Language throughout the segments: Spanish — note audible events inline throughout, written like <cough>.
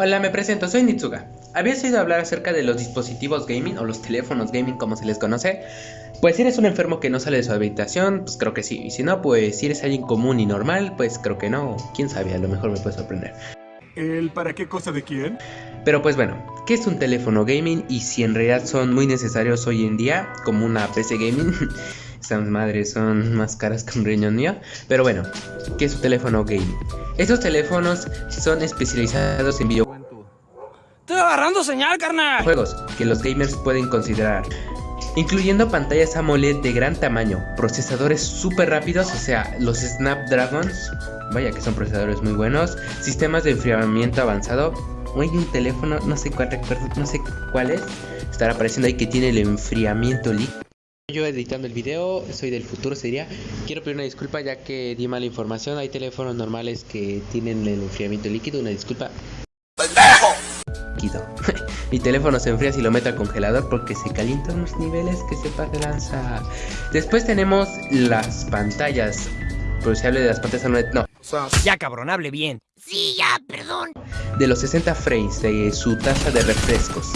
Hola, me presento, soy Nitsuga. ¿Habías oído hablar acerca de los dispositivos gaming o los teléfonos gaming como se les conoce? Pues si eres un enfermo que no sale de su habitación, pues creo que sí. Y si no, pues si eres alguien común y normal, pues creo que no. Quién sabe, a lo mejor me puede sorprender. ¿El para qué cosa de quién? Pero pues bueno, ¿qué es un teléfono gaming y si en realidad son muy necesarios hoy en día como una PC gaming? <laughs> Estas madres son más caras que un riñón mío. Pero bueno, ¿qué es un teléfono gaming? Estos teléfonos son especializados en videojuegos. Estoy agarrando señal, carnal. Juegos que los gamers pueden considerar. Incluyendo pantallas AMOLED de gran tamaño, procesadores súper rápidos, o sea, los Snapdragons, vaya que son procesadores muy buenos, sistemas de enfriamiento avanzado, o hay un teléfono, no sé cuál recuerdo, no sé cuál es, estará apareciendo ahí que tiene el enfriamiento líquido. Yo editando el video, soy del futuro, sería. Quiero pedir una disculpa ya que di mala información. Hay teléfonos normales que tienen el enfriamiento líquido. Una disculpa. <laughs> Mi teléfono se enfría si lo meto al congelador porque se calienta unos niveles que se pasa lanza. Después tenemos las pantallas. Pero si hable de las pantallas AMOLED, no. Ya cabrón, hable bien. Sí, ya, perdón. De los 60 frames de su tasa de refrescos.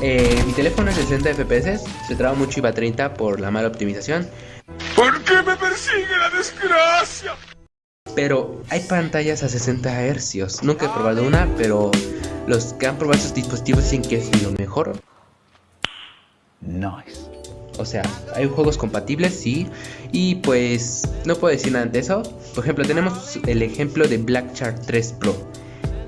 Eh, mi teléfono es de 60 FPS, se traba mucho y va a 30 por la mala optimización. ¿Por qué me persigue la desgracia? Pero hay pantallas a 60 Hz. Nunca he probado una, pero los que han probado estos dispositivos dicen que es lo mejor. Nice. O sea, hay juegos compatibles, sí. Y pues no puedo decir nada de eso. Por ejemplo, tenemos el ejemplo de Black Shark 3 Pro.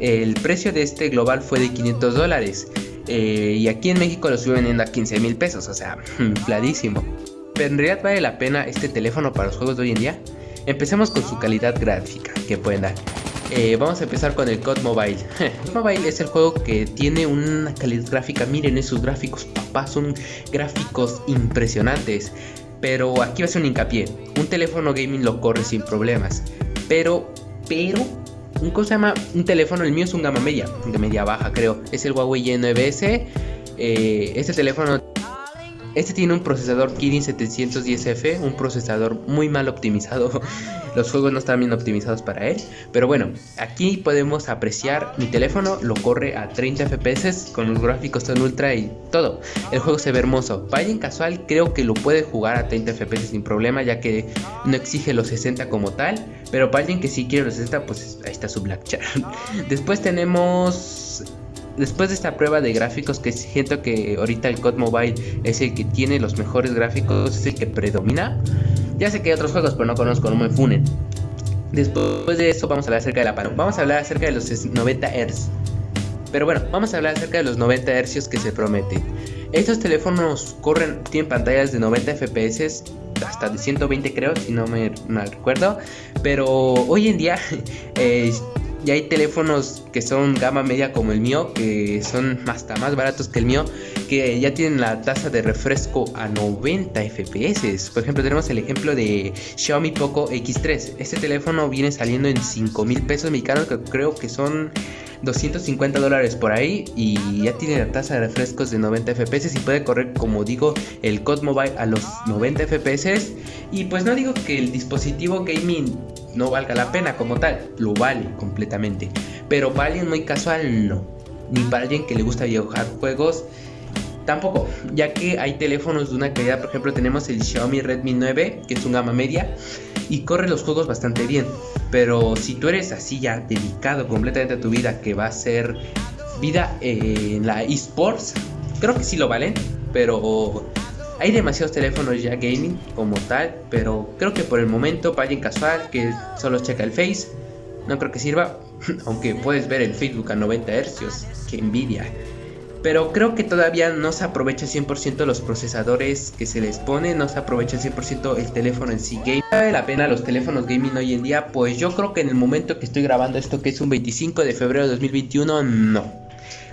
El precio de este global fue de 500 dólares. Eh, y aquí en México lo estoy vendiendo a 15 mil pesos, o sea, <laughs> infladísimo. Pero en realidad vale la pena este teléfono para los juegos de hoy en día. Empecemos con su calidad gráfica que pueden dar. Eh, vamos a empezar con el COD Mobile. <laughs> COD Mobile es el juego que tiene una calidad gráfica. Miren esos gráficos, papá, son gráficos impresionantes. Pero aquí va a ser un hincapié. Un teléfono gaming lo corre sin problemas. Pero, pero, un cosa llama un teléfono, el mío es un gama media, de media baja creo, es el Huawei Y9S. Eh, este teléfono, este tiene un procesador Kirin 710F, un procesador muy mal optimizado. <laughs> Los juegos no están bien optimizados para él. Pero bueno, aquí podemos apreciar mi teléfono, lo corre a 30 FPS con los gráficos tan ultra y todo. El juego se ve hermoso. Alguien casual creo que lo puede jugar a 30 FPS sin problema ya que no exige los 60 como tal. Pero para alguien que sí quiere los 60 pues ahí está su Black Char. <laughs> Después tenemos después de esta prueba de gráficos que siento que ahorita el COD Mobile es el que tiene los mejores gráficos, es el que predomina. Ya sé que hay otros juegos, pero no conozco, no me funen. Después de eso vamos a hablar acerca de la pano. Vamos a hablar acerca de los 90 Hz. Pero bueno, vamos a hablar acerca de los 90 Hz que se prometen. Estos teléfonos corren, tienen pantallas de 90 FPS, hasta de 120 creo, si no me mal recuerdo. Pero hoy en día <laughs> eh, ya hay teléfonos que son gama media como el mío, que son hasta más baratos que el mío, que ya tienen la tasa de refresco a 90 FPS. Por ejemplo, tenemos el ejemplo de Xiaomi Poco X3. Este teléfono viene saliendo en 5 mil pesos mexicanos, que creo que son 250 dólares por ahí y ya tiene la tasa de refrescos de 90 FPS y puede correr como digo el COD Mobile a los 90 FPS y pues no digo que el dispositivo gaming no valga la pena como tal, lo vale completamente, pero para alguien muy casual no, ni para alguien que le gusta dibujar juegos Tampoco, ya que hay teléfonos de una calidad, por ejemplo tenemos el Xiaomi Redmi 9, que es un gama media, y corre los juegos bastante bien. Pero si tú eres así ya dedicado completamente a tu vida, que va a ser vida en la esports, creo que sí lo valen, pero hay demasiados teléfonos ya gaming como tal, pero creo que por el momento para alguien casual que solo checa el Face, no creo que sirva, <laughs> aunque puedes ver el Facebook a 90 Hz, que envidia. Pero creo que todavía no se aprovecha 100% los procesadores que se les pone, no se aprovecha 100% el teléfono en sí game. ¿Vale la pena los teléfonos gaming hoy en día? Pues yo creo que en el momento que estoy grabando esto, que es un 25 de febrero de 2021, no.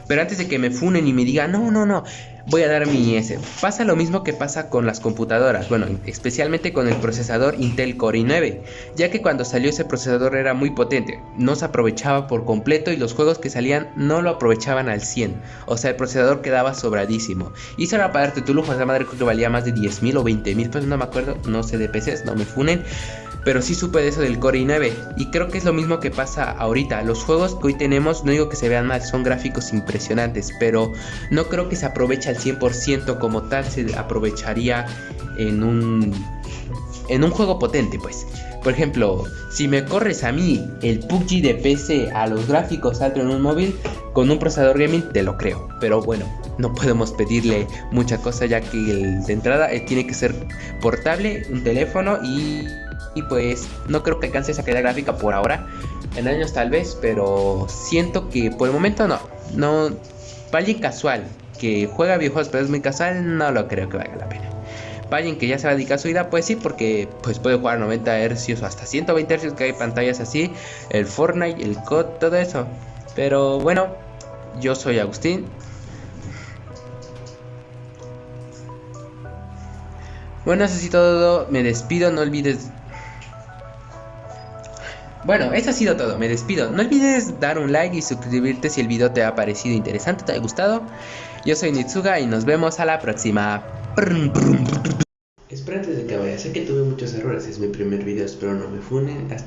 Pero antes de que me funen y me digan, no, no, no, voy a dar mi S. Pasa lo mismo que pasa con las computadoras, bueno, especialmente con el procesador Intel Core i9, ya que cuando salió ese procesador era muy potente, no se aprovechaba por completo y los juegos que salían no lo aprovechaban al 100, o sea, el procesador quedaba sobradísimo. Y era para darte tu lujo, esa madre creo que valía más de 10 mil o 20 mil pesos, no me acuerdo, no sé de PCs, no me funen. Pero sí supe de eso del Core i9 y creo que es lo mismo que pasa ahorita. Los juegos que hoy tenemos, no digo que se vean mal, son gráficos impresionantes, pero no creo que se aproveche al 100% como tal se aprovecharía en un en un juego potente, pues. Por ejemplo, si me corres a mí el PUBG de PC a los gráficos altos en un móvil, con un procesador gaming te lo creo. Pero bueno, no podemos pedirle mucha cosa ya que el de entrada eh, tiene que ser portable, un teléfono y, y pues no creo que alcance esa calidad gráfica por ahora. En años tal vez, pero siento que por el momento no. No, alguien casual que juega videojuegos pero es muy casual, no lo creo que valga la pena. Para alguien que ya se va a dedicar a su vida, pues sí, porque pues puede jugar 90 Hz o hasta 120 Hz, que hay pantallas así, el Fortnite, el COD, todo eso. Pero bueno, yo soy Agustín. Bueno, eso sí todo, me despido, no olvides... Bueno, eso ha sido todo, me despido. No olvides dar un like y suscribirte si el video te ha parecido interesante, te ha gustado. Yo soy Nitsuga y nos vemos a la próxima. Espera antes de que vaya, sé que tuve muchos errores, es mi primer video, espero no me funen. Hasta